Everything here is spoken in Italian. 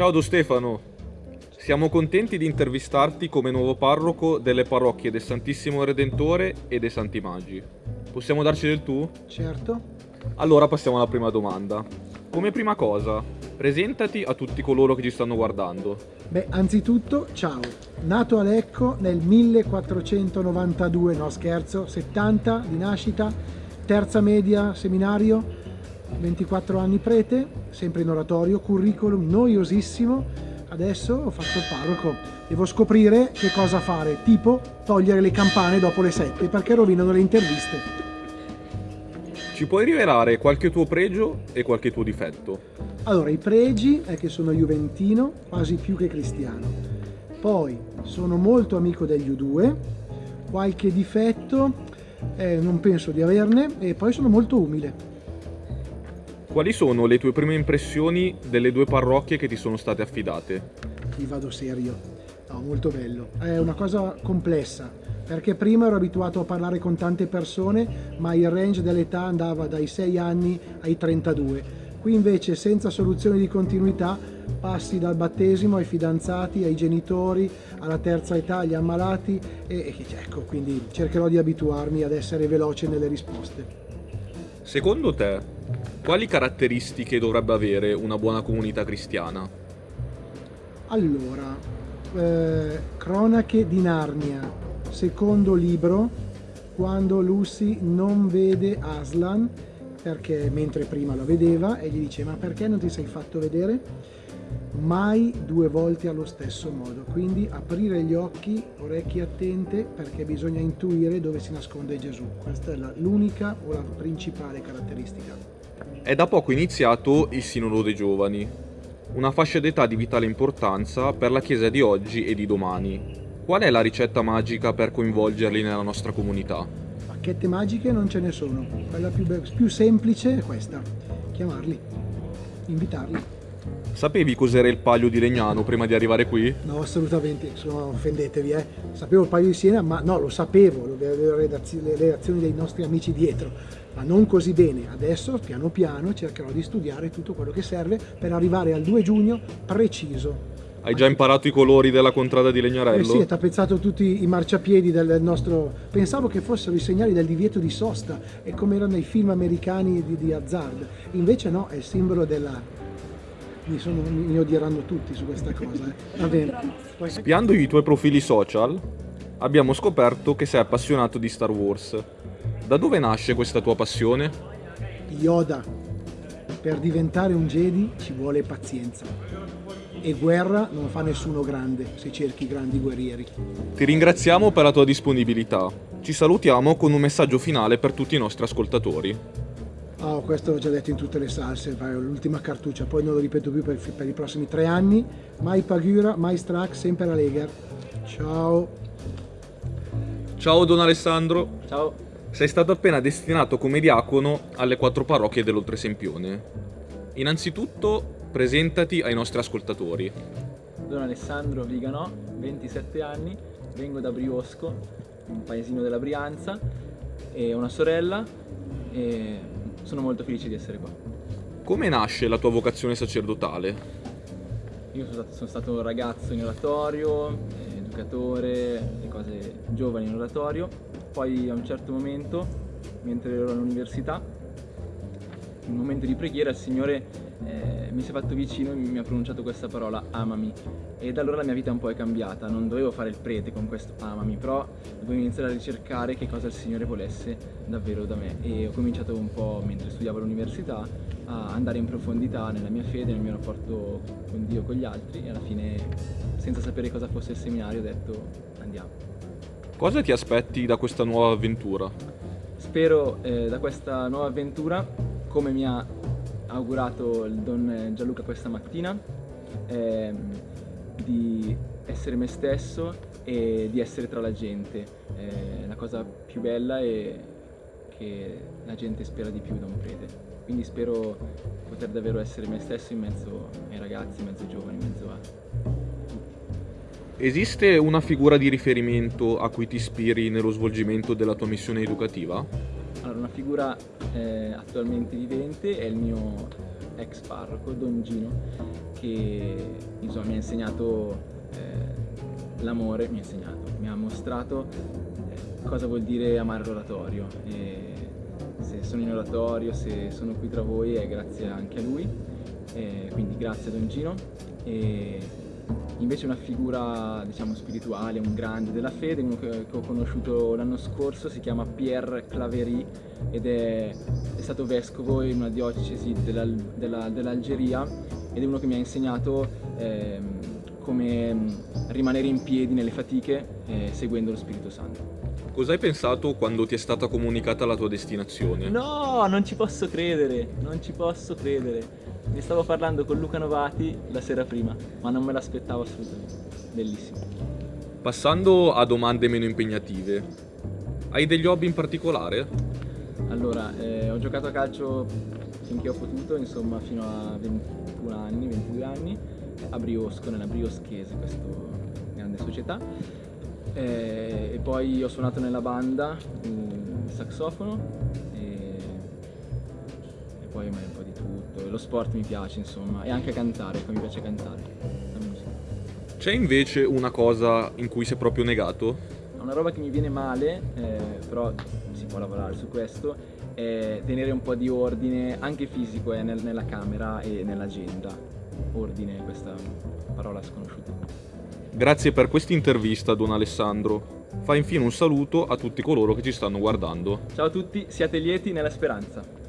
Ciao Don Stefano, siamo contenti di intervistarti come nuovo parroco delle parrocchie del Santissimo Redentore e dei Santi Magi. Possiamo darci del tu? Certo. Allora passiamo alla prima domanda. Come prima cosa, presentati a tutti coloro che ci stanno guardando. Beh, anzitutto, ciao. Nato a Lecco nel 1492, no scherzo, 70 di nascita, terza media seminario, 24 anni prete, sempre in oratorio, curriculum noiosissimo. Adesso ho fatto il parroco, devo scoprire che cosa fare, tipo togliere le campane dopo le 7 perché rovinano le interviste. Ci puoi rivelare qualche tuo pregio e qualche tuo difetto? Allora, i pregi è che sono juventino, quasi più che cristiano. Poi sono molto amico degli U2, qualche difetto eh, non penso di averne e poi sono molto umile. Quali sono le tue prime impressioni delle due parrocchie che ti sono state affidate? Ti vado serio. No, molto bello. È una cosa complessa perché prima ero abituato a parlare con tante persone ma il range dell'età andava dai 6 anni ai 32 qui invece senza soluzione di continuità passi dal battesimo ai fidanzati, ai genitori, alla terza età, agli ammalati e, e ecco quindi cercherò di abituarmi ad essere veloce nelle risposte. Secondo te, quali caratteristiche dovrebbe avere una buona comunità cristiana? Allora, eh, cronache di Narnia, secondo libro quando Lucy non vede Aslan perché mentre prima lo vedeva e gli dice ma perché non ti sei fatto vedere? Mai due volte allo stesso modo, quindi aprire gli occhi, orecchie attente perché bisogna intuire dove si nasconde Gesù. Questa è l'unica o la principale caratteristica. È da poco iniziato il Sinodo dei Giovani, una fascia d'età di vitale importanza per la Chiesa di oggi e di domani, Qual è la ricetta magica per coinvolgerli nella nostra comunità? Bacchette magiche non ce ne sono, quella più, più semplice è questa, chiamarli, invitarli. Sapevi cos'era il paglio di Legnano prima di arrivare qui? No, assolutamente, sono, offendetevi, eh. Sapevo il paglio di Siena, ma no, lo sapevo, avevo le reazioni dei nostri amici dietro, ma non così bene. Adesso, piano piano, cercherò di studiare tutto quello che serve per arrivare al 2 giugno preciso. Hai già imparato i colori della contrada di Legnarello? Eh sì, è tappezzato tutti i marciapiedi del nostro... Pensavo che fossero i segnali del divieto di sosta, e come erano nei film americani di, di Hazard. Invece no, è il simbolo della... Mi, sono... mi odieranno tutti su questa cosa. Eh. Va bene. Spiando i tuoi profili social, abbiamo scoperto che sei appassionato di Star Wars. Da dove nasce questa tua passione? Yoda. Per diventare un Jedi ci vuole pazienza e guerra non fa nessuno grande se cerchi grandi guerrieri. Ti ringraziamo per la tua disponibilità. Ci salutiamo con un messaggio finale per tutti i nostri ascoltatori. Oh, questo l'ho già detto in tutte le salse, l'ultima cartuccia, poi non lo ripeto più per, per, i prossimi tre anni. Mai Pagura, mai Strack, sempre la Lega. Ciao. Ciao Don Alessandro. Ciao. Sei stato appena destinato come diacono alle quattro parrocchie dell'Oltresempione. Innanzitutto Presentati ai nostri ascoltatori. Sono Alessandro Viganò, 27 anni, vengo da Briosco, un paesino della Brianza, e ho una sorella e sono molto felice di essere qua. Come nasce la tua vocazione sacerdotale? Io sono stato, sono stato un ragazzo in oratorio, educatore, le cose giovani in oratorio, poi a un certo momento, mentre ero all'università, in un momento di preghiera il Signore eh, mi si è fatto vicino e mi ha pronunciato questa parola amami e da allora la mia vita un po' è cambiata, non dovevo fare il prete con questo amami, però dovevo iniziare a ricercare che cosa il Signore volesse davvero da me e ho cominciato un po' mentre studiavo all'università a andare in profondità nella mia fede, nel mio rapporto con Dio, con gli altri e alla fine senza sapere cosa fosse il seminario ho detto andiamo. Cosa ti aspetti da questa nuova avventura? Spero eh, da questa nuova avventura, come mi ha augurato il Don Gianluca questa mattina eh, di essere me stesso e di essere tra la gente. Eh, la cosa più bella è che la gente spera di più da un prete. Quindi spero poter davvero essere me stesso in mezzo ai ragazzi, in mezzo ai giovani, in mezzo a Esiste una figura di riferimento a cui ti ispiri nello svolgimento della tua missione educativa? Figura eh, attualmente vivente è il mio ex parroco, Don Gino, che insomma, mi ha insegnato eh, l'amore, mi ha insegnato, mi ha mostrato eh, cosa vuol dire amare l'oratorio. Se sono in oratorio, se sono qui tra voi è grazie anche a lui, e quindi grazie a Don Gino. E invece una figura diciamo spirituale, un grande della fede, uno che, ho conosciuto l'anno scorso, si chiama Pierre Claverie ed è, è stato vescovo in una diocesi dell'Algeria della, dell ed è uno che mi ha insegnato eh, come rimanere in piedi nelle fatiche eh, seguendo lo Spirito Santo. Cosa hai pensato quando ti è stata comunicata la tua destinazione? No, non ci posso credere, non ci posso credere. Ne stavo parlando con Luca Novati la sera prima, ma non me l'aspettavo assolutamente. Bellissimo. Passando a domande meno impegnative, hai degli hobby in particolare? Allora, eh, ho giocato a calcio finché ho potuto, insomma fino a 21 anni, 22 anni, a Briosco, nella Brioschese, questa grande società. Eh, e poi ho suonato nella banda il saxofono e, e poi un po' di tutto. Lo sport mi piace, insomma, e anche cantare, mi piace cantare, la musica. C'è invece una cosa in cui sei proprio negato? Una roba che mi viene male, eh, però si può lavorare su questo, è tenere un po' di ordine, anche fisico, eh, nel, nella camera e nell'agenda. Ordine, questa parola sconosciuta. Grazie per questa intervista, Don Alessandro. Fa infine un saluto a tutti coloro che ci stanno guardando. Ciao a tutti, siate lieti nella speranza.